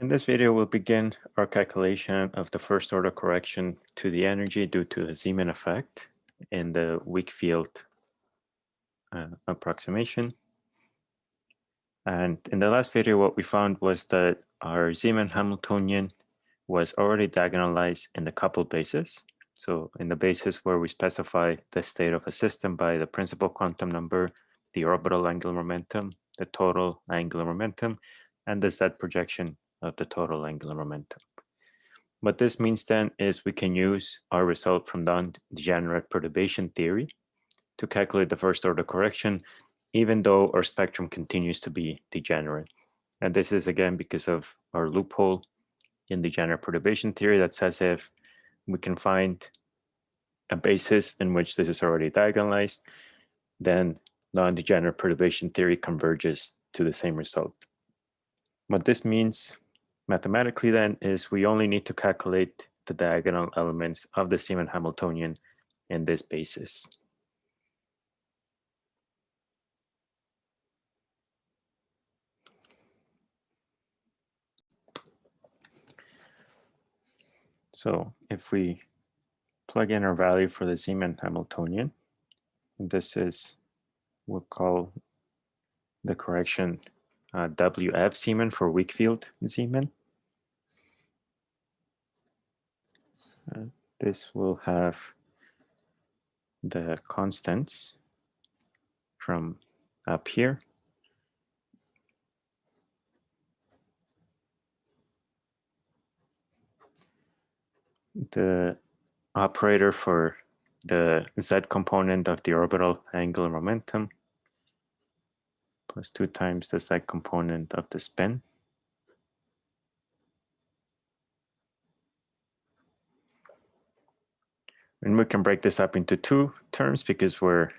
In this video, we'll begin our calculation of the first order correction to the energy due to the Zeeman effect in the weak field uh, approximation. And in the last video, what we found was that our Zeeman Hamiltonian was already diagonalized in the coupled basis. So in the basis where we specify the state of a system by the principal quantum number, the orbital angular momentum, the total angular momentum, and the Z projection of the total angular momentum. What this means then is we can use our result from the degenerate perturbation theory to calculate the first order correction, even though our spectrum continues to be degenerate. And this is again because of our loophole in degenerate perturbation theory that says if we can find a basis in which this is already diagonalized, then non-degenerate perturbation theory converges to the same result. What this means mathematically then is we only need to calculate the diagonal elements of the Zeeman Hamiltonian in this basis. So if we plug in our value for the Zeeman Hamiltonian, this is, we'll call the correction uh, WF Zeeman for weak field Zeeman. This will have the constants from up here. The operator for the z component of the orbital angular momentum plus 2 times the z component of the spin. And we can break this up into two terms because we're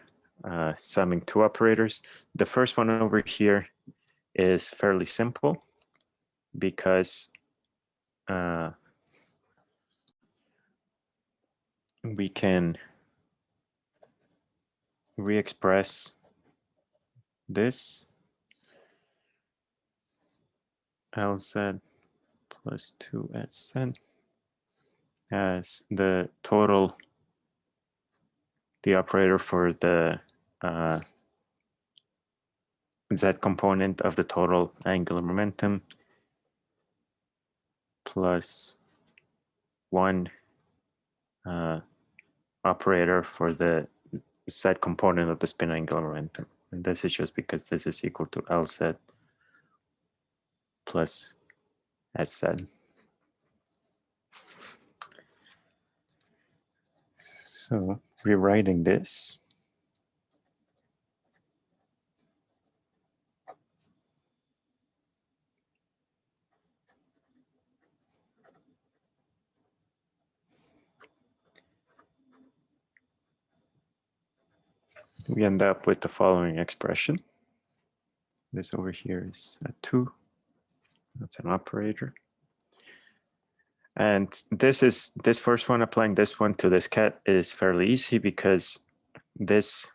uh, summing two operators. The first one over here is fairly simple because uh, we can re-express this LZ plus 2SZ as the total the operator for the uh, z component of the total angular momentum plus one uh, operator for the z component of the spin angular momentum. And this is just because this is equal to LZ plus SZ. So rewriting this. We end up with the following expression. This over here is a 2. That's an operator. And this is this first one, applying this one to this ket is fairly easy because this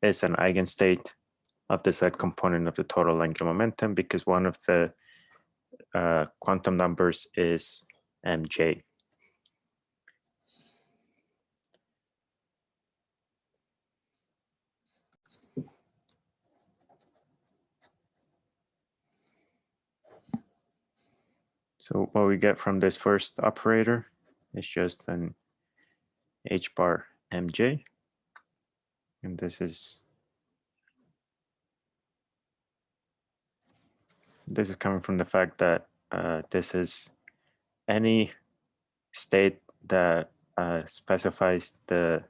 is an eigenstate of the z component of the total angular momentum because one of the uh, quantum numbers is mj. So what we get from this first operator is just an h bar mj. And this is this is coming from the fact that uh, this is any state that uh, specifies the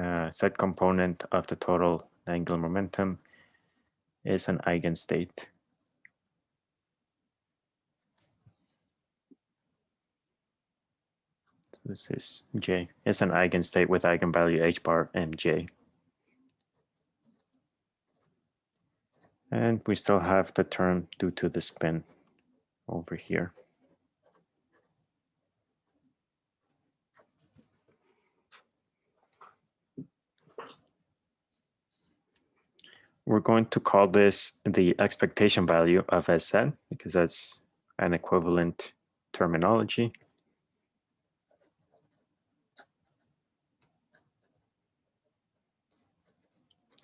uh, z component of the total angular momentum is an eigenstate. This is J. It's an eigenstate with eigenvalue h bar and J. And we still have the term due to the spin over here. we're going to call this the expectation value of SN because that's an equivalent terminology.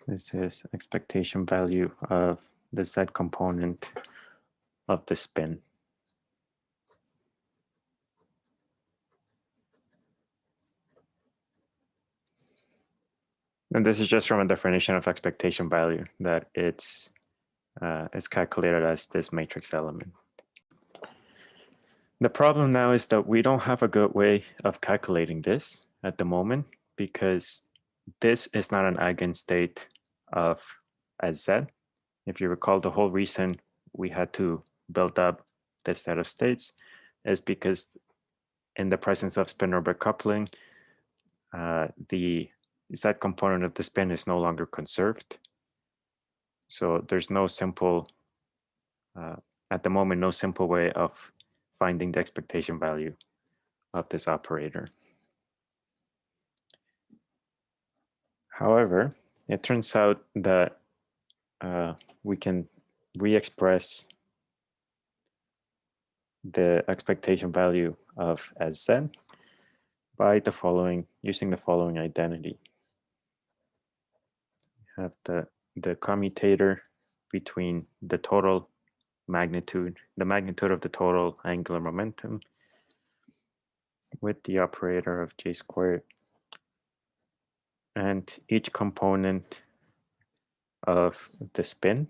This is expectation value of the Z component of the spin. And this is just from a definition of expectation value that it's uh, calculated as this matrix element. The problem now is that we don't have a good way of calculating this at the moment because this is not an eigenstate of Sz. If you recall, the whole reason we had to build up this set of states is because in the presence of spin-orbit coupling, uh, the Z component of the spin is no longer conserved. So there's no simple, uh, at the moment, no simple way of finding the expectation value of this operator. However, it turns out that uh, we can re-express the expectation value of Sz by the following, using the following identity. We have the, the commutator between the total magnitude, the magnitude of the total angular momentum with the operator of j squared and each component of the spin.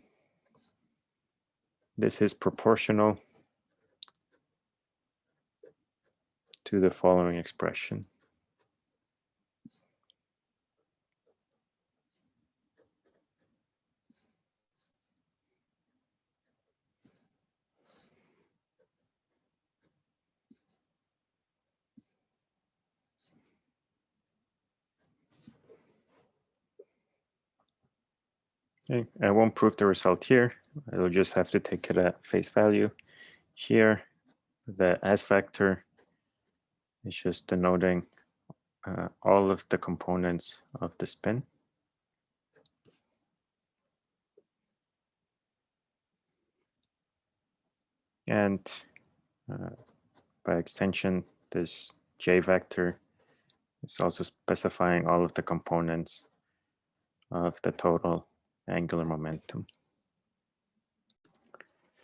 This is proportional to the following expression. Okay, I won't prove the result here. I will just have to take it at face value. Here, the S vector is just denoting uh, all of the components of the spin. And uh, by extension, this J vector is also specifying all of the components of the total angular momentum.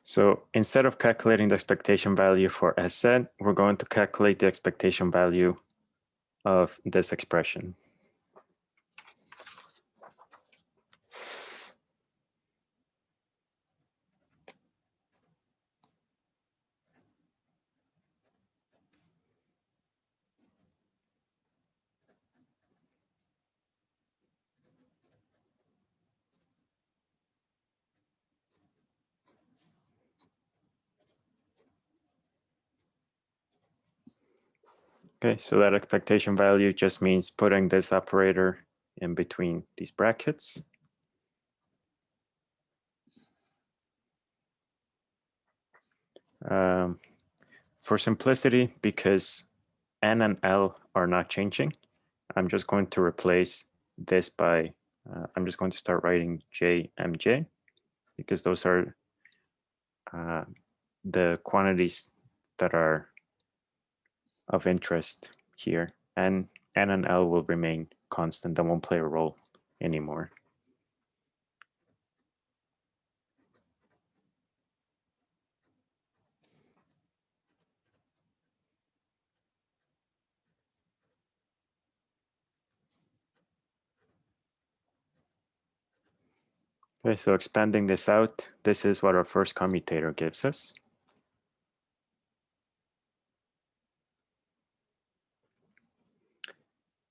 So instead of calculating the expectation value for Sz, we're going to calculate the expectation value of this expression. Okay, so that expectation value just means putting this operator in between these brackets. Um, for simplicity, because N and L are not changing, I'm just going to replace this by, uh, I'm just going to start writing JMJ because those are uh, the quantities that are of interest here and N and L will remain constant and won't play a role anymore. Okay, so expanding this out, this is what our first commutator gives us.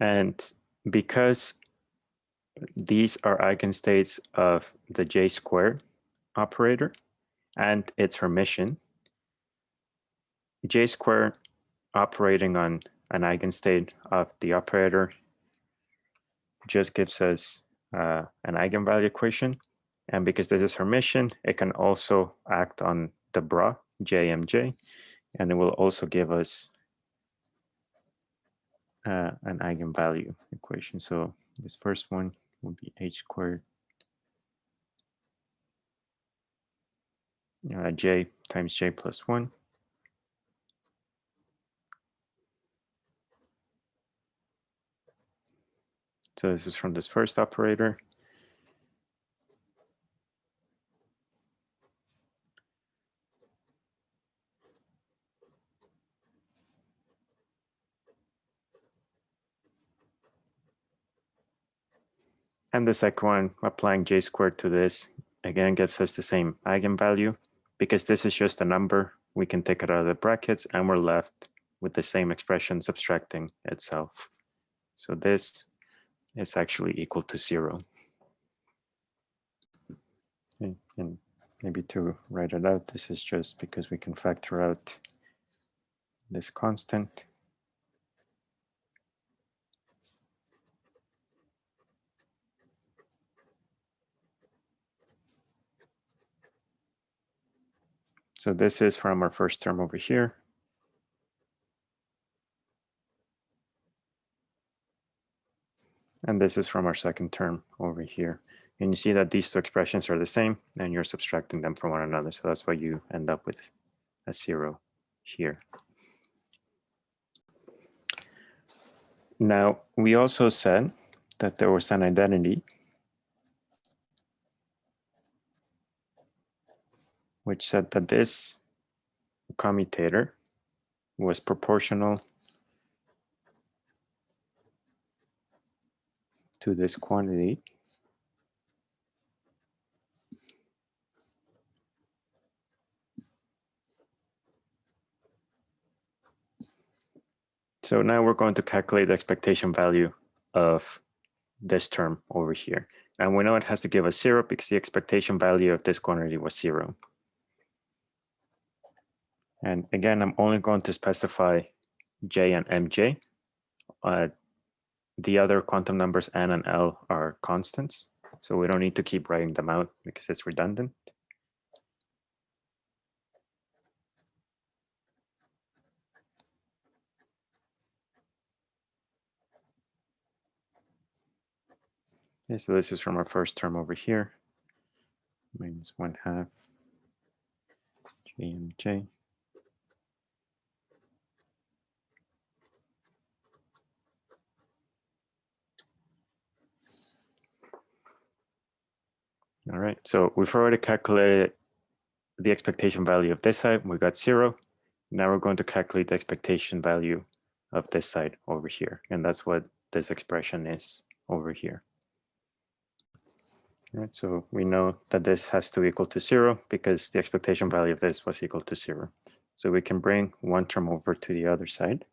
And because these are eigenstates of the J squared operator and its Hermitian, J squared operating on an eigenstate of the operator just gives us uh, an eigenvalue equation. And because this is Hermitian, it can also act on the bra, JMJ, and it will also give us uh, an eigenvalue equation. So this first one will be h squared uh, j times j plus 1. So this is from this first operator. And the second one, applying j squared to this, again gives us the same eigenvalue. Because this is just a number, we can take it out of the brackets and we're left with the same expression subtracting itself. So this is actually equal to zero. And maybe to write it out, this is just because we can factor out this constant. So this is from our first term over here. And this is from our second term over here. And you see that these two expressions are the same and you're subtracting them from one another. So that's why you end up with a zero here. Now, we also said that there was an identity which said that this commutator was proportional to this quantity So now we're going to calculate the expectation value of this term over here. And we know it has to give us zero because the expectation value of this quantity was zero. And again, I'm only going to specify J and MJ. Uh, the other quantum numbers N and L are constants. So we don't need to keep writing them out because it's redundant. Okay, so this is from our first term over here, minus one half J All right, so we've already calculated the expectation value of this side. We got zero. Now we're going to calculate the expectation value of this side over here. And that's what this expression is over here. All right, so we know that this has to equal to zero because the expectation value of this was equal to zero. So we can bring one term over to the other side.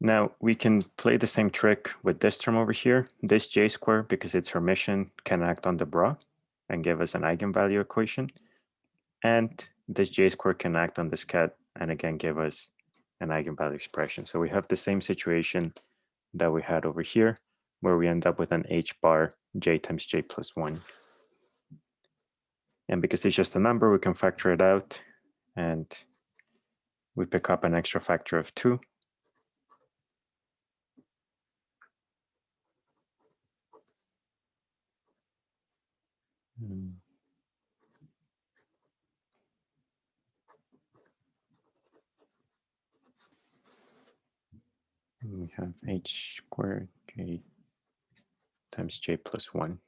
Now we can play the same trick with this term over here. This j square, because it's Hermitian, can act on the bra and give us an eigenvalue equation. And this j square can act on this ket and again give us an eigenvalue expression. So we have the same situation that we had over here, where we end up with an h bar j times j plus 1. And because it's just a number, we can factor it out. And we pick up an extra factor of 2 Hmm. We have h squared k times j plus 1.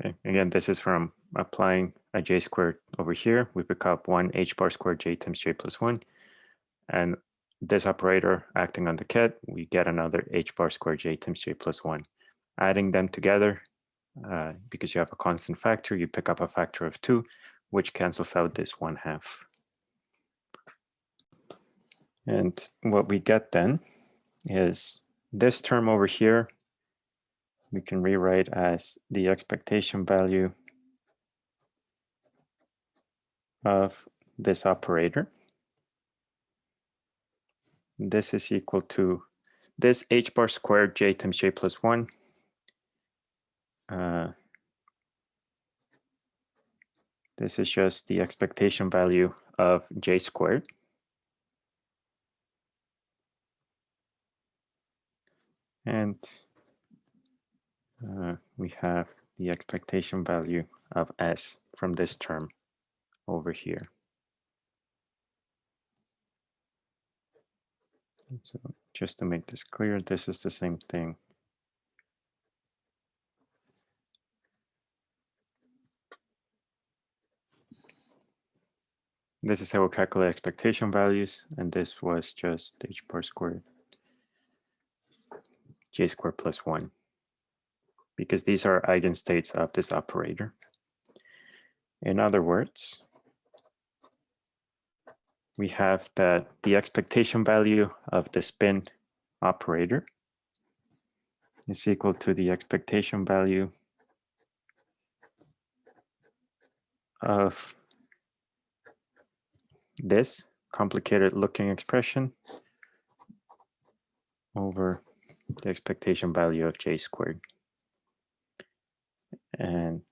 Okay, again, this is from applying a j squared over here. We pick up 1 h bar squared j times j plus 1. And this operator acting on the ket, we get another h bar squared j times j plus 1. Adding them together, uh, because you have a constant factor, you pick up a factor of two, which cancels out this one half. And what we get then is this term over here, we can rewrite as the expectation value of this operator. This is equal to this h bar squared j times j plus 1 uh, this is just the expectation value of j squared. And uh, we have the expectation value of s from this term over here. So just to make this clear, this is the same thing This is how we calculate expectation values, and this was just h bar squared j squared plus 1, because these are eigenstates of this operator. In other words, we have that the expectation value of the spin operator is equal to the expectation value of this complicated looking expression over the expectation value of j squared. And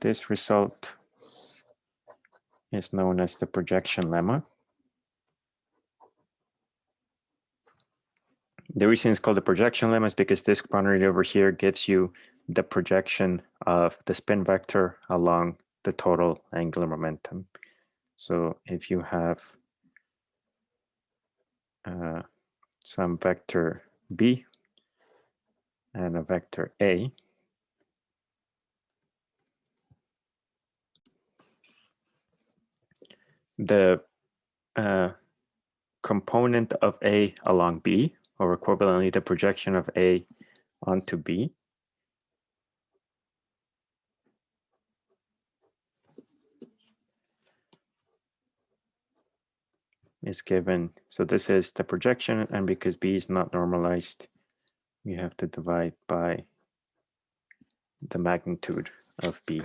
this result is known as the projection lemma. The reason it's called the projection lemma is because this quantity over here gives you the projection of the spin vector along the total angular momentum. So if you have uh, some vector b and a vector a, the uh, component of A along B, or equivalently the projection of A onto B, is given. So this is the projection, and because B is not normalized, we have to divide by the magnitude of B.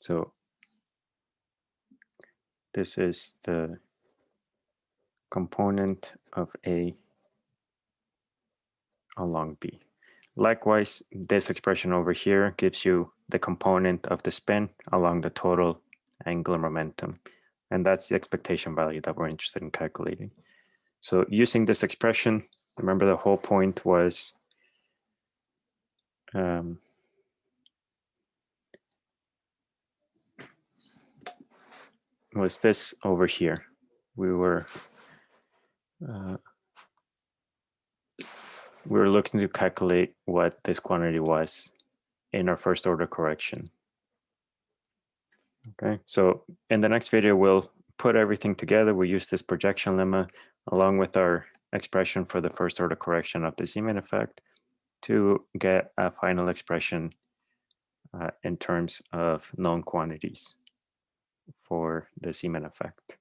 So this is the component of A along B. Likewise, this expression over here gives you the component of the spin along the total angular momentum. And that's the expectation value that we're interested in calculating. So using this expression, remember the whole point was um, was this over here. We were uh, we were looking to calculate what this quantity was in our first order correction. Okay, so in the next video, we'll put everything together. We use this projection lemma along with our expression for the first order correction of the Zeeman effect to get a final expression uh, in terms of known quantities for the Zeeman effect.